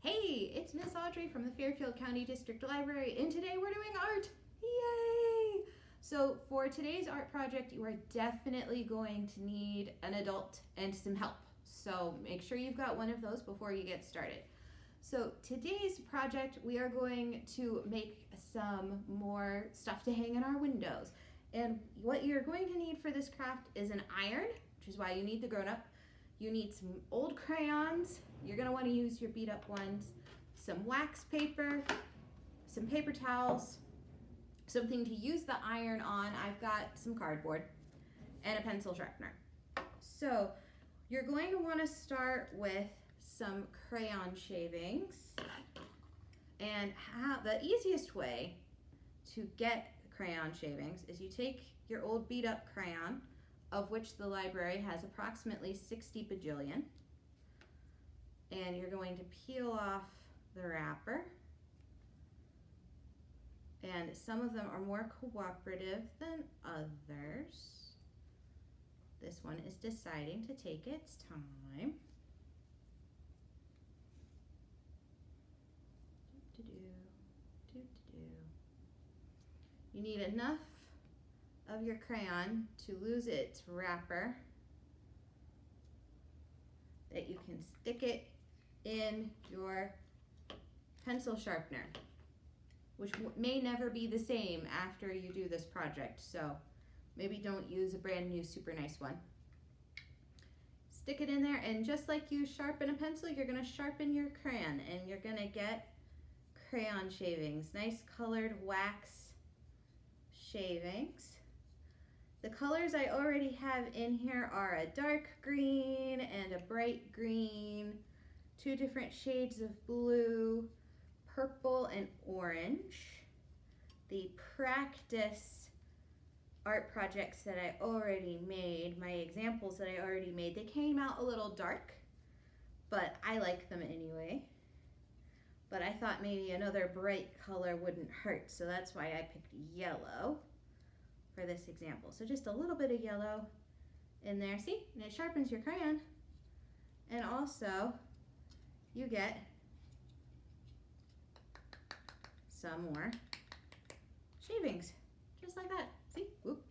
Hey, it's Miss Audrey from the Fairfield County District Library, and today we're doing art. Yay! So for today's art project, you are definitely going to need an adult and some help. So make sure you've got one of those before you get started. So today's project, we are going to make some more stuff to hang in our windows. And what you're going to need for this craft is an iron, which is why you need the grown-up. You need some old crayons. You're gonna wanna use your beat up ones. Some wax paper, some paper towels, something to use the iron on. I've got some cardboard and a pencil sharpener. So you're going to wanna start with some crayon shavings. And how, the easiest way to get crayon shavings is you take your old beat up crayon, of which the library has approximately 60 bajillion, and you're going to peel off the wrapper. And some of them are more cooperative than others. This one is deciding to take its time. You need enough of your crayon to lose its wrapper that you can stick it in your pencil sharpener, which may never be the same after you do this project. So maybe don't use a brand new super nice one. Stick it in there and just like you sharpen a pencil, you're gonna sharpen your crayon and you're gonna get crayon shavings, nice colored wax shavings. The colors I already have in here are a dark green and a bright green, two different shades of blue, purple and orange. The practice art projects that I already made, my examples that I already made, they came out a little dark, but I like them anyway. But I thought maybe another bright color wouldn't hurt, so that's why I picked yellow for this example. So just a little bit of yellow in there, see? And it sharpens your crayon. And also, you get some more shavings, just like that, see? Whoop.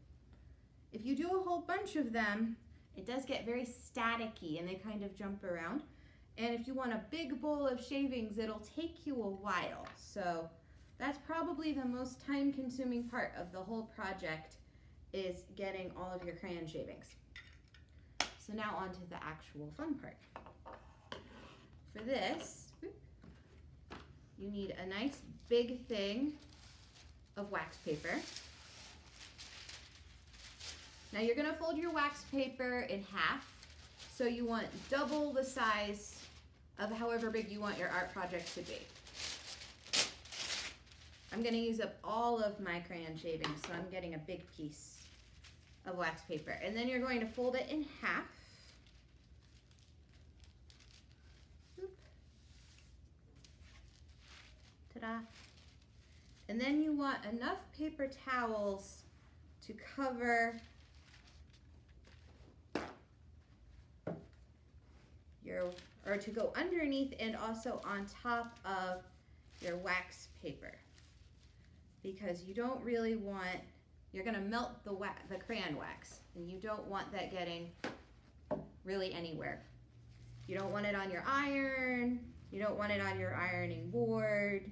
If you do a whole bunch of them, it does get very staticky and they kind of jump around. And if you want a big bowl of shavings, it'll take you a while. So that's probably the most time consuming part of the whole project is getting all of your crayon shavings. So now on to the actual fun part. For this, you need a nice big thing of wax paper. Now you're gonna fold your wax paper in half. So you want double the size of however big you want your art project to be. I'm gonna use up all of my crayon shavings, so I'm getting a big piece of wax paper. And then you're going to fold it in half. Ta-da. And then you want enough paper towels to cover your, or to go underneath and also on top of your wax paper because you don't really want, you're gonna melt the, wax, the crayon wax and you don't want that getting really anywhere. You don't want it on your iron, you don't want it on your ironing board,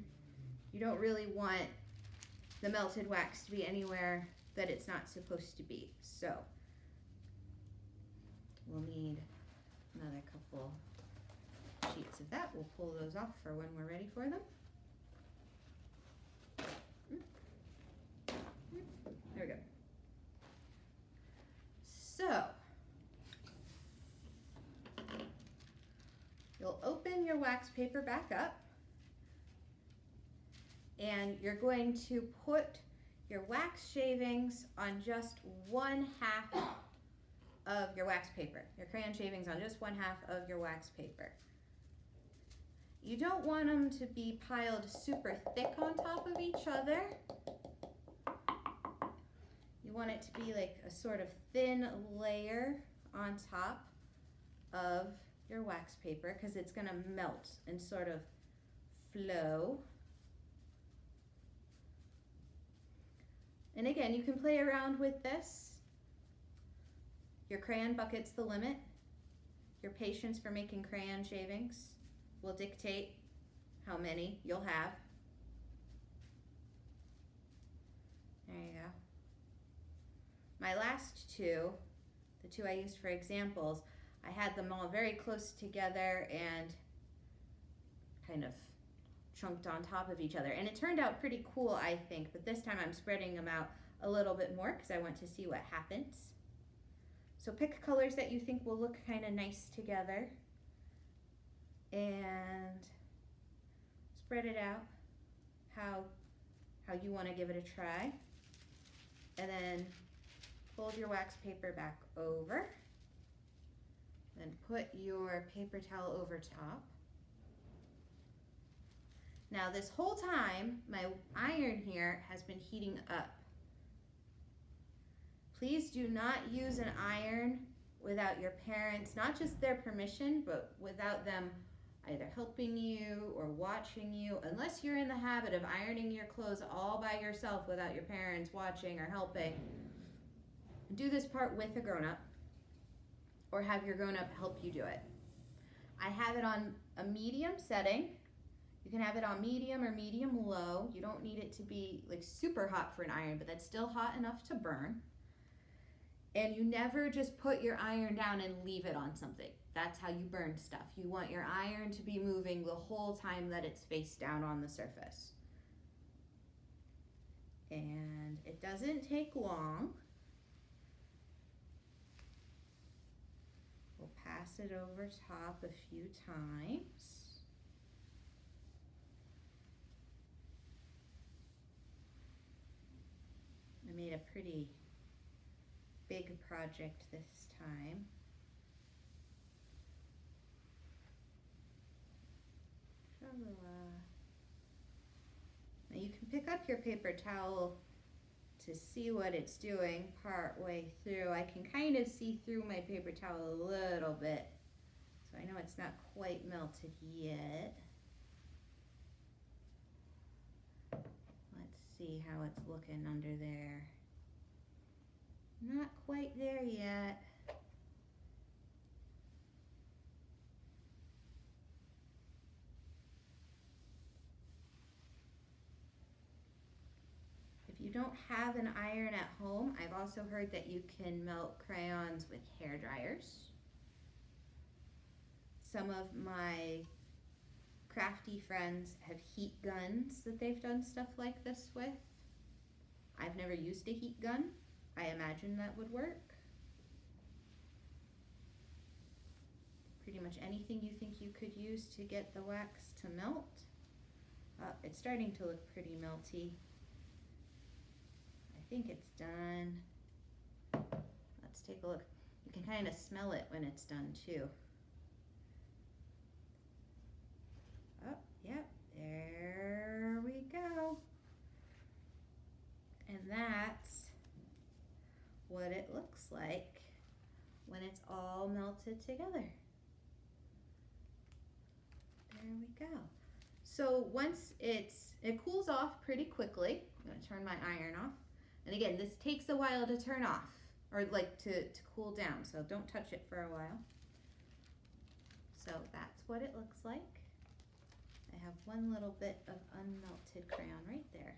you don't really want the melted wax to be anywhere that it's not supposed to be. So we'll need another couple sheets of that. We'll pull those off for when we're ready for them. There we go. So, you'll open your wax paper back up and you're going to put your wax shavings on just one half of your wax paper. Your crayon shavings on just one half of your wax paper. You don't want them to be piled super thick on top of each other You want it to be like a sort of thin layer on top of your wax paper because it's going to melt and sort of flow. And again, you can play around with this. Your crayon bucket's the limit. Your patience for making crayon shavings will dictate how many you'll have. There you go. My last two, the two I used for examples, I had them all very close together and kind of chunked on top of each other. And it turned out pretty cool, I think, but this time I'm spreading them out a little bit more because I want to see what happens. So pick colors that you think will look kind of nice together and spread it out how, how you want to give it a try. And then fold your wax paper back over. Then put your paper towel over top. Now this whole time, my iron here has been heating up. Please do not use an iron without your parents, not just their permission, but without them either helping you or watching you, unless you're in the habit of ironing your clothes all by yourself without your parents watching or helping. Do this part with a grown up or have your grown up help you do it. I have it on a medium setting. You can have it on medium or medium low. You don't need it to be like super hot for an iron, but that's still hot enough to burn. And you never just put your iron down and leave it on something. That's how you burn stuff. You want your iron to be moving the whole time that it's face down on the surface. And it doesn't take long. We'll pass it over top a few times. I made a pretty big project this time. Uh, now you can pick up your paper towel to see what it's doing part way through. I can kind of see through my paper towel a little bit. So I know it's not quite melted yet. Let's see how it's looking under there. Not quite there yet. Don't have an iron at home, I've also heard that you can melt crayons with hair dryers. Some of my crafty friends have heat guns that they've done stuff like this with. I've never used a heat gun. I imagine that would work. Pretty much anything you think you could use to get the wax to melt. Uh, it's starting to look pretty melty. Think it's done. Let's take a look. You can kind of smell it when it's done too. Oh, yep, there we go. And that's what it looks like when it's all melted together. There we go. So once it's, it cools off pretty quickly. I'm gonna turn my iron off. And again, this takes a while to turn off or like to, to cool down. So don't touch it for a while. So that's what it looks like. I have one little bit of unmelted crayon right there.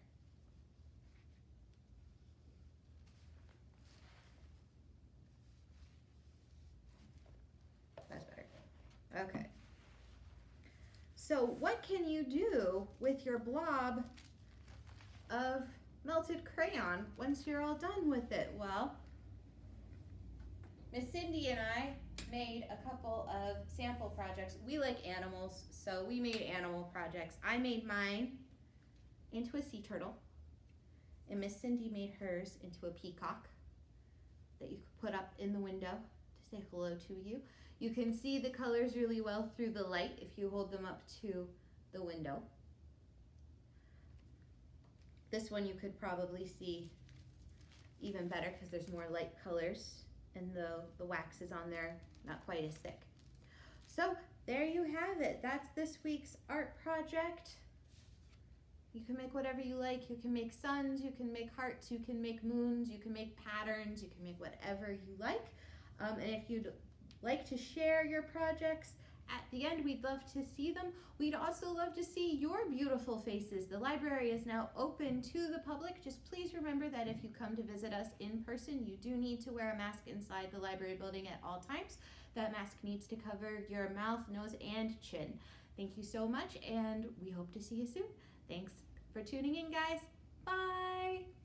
That's better. Okay. So what can you do with your blob of melted crayon once you're all done with it? Well, Miss Cindy and I made a couple of sample projects. We like animals, so we made animal projects. I made mine into a sea turtle, and Miss Cindy made hers into a peacock that you could put up in the window to say hello to you. You can see the colors really well through the light if you hold them up to the window. This one you could probably see even better because there's more light colors and the, the wax is on there not quite as thick. So there you have it. That's this week's art project. You can make whatever you like. You can make suns, you can make hearts, you can make moons, you can make patterns, you can make whatever you like. Um, and if you'd like to share your projects, at the end, we'd love to see them. We'd also love to see your beautiful faces. The library is now open to the public. Just please remember that if you come to visit us in person, you do need to wear a mask inside the library building at all times. That mask needs to cover your mouth, nose, and chin. Thank you so much, and we hope to see you soon. Thanks for tuning in, guys. Bye.